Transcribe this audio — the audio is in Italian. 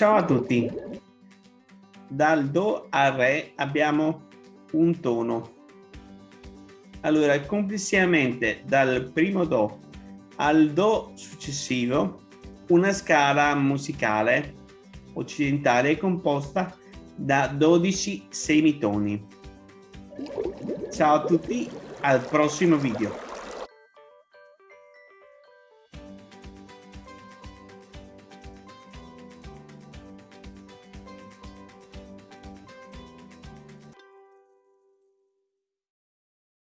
Ciao a tutti. Dal Do al Re abbiamo un tono. Allora, complessivamente dal primo Do al Do successivo, una scala musicale occidentale è composta da 12 semitoni. Ciao a tutti, al prossimo video.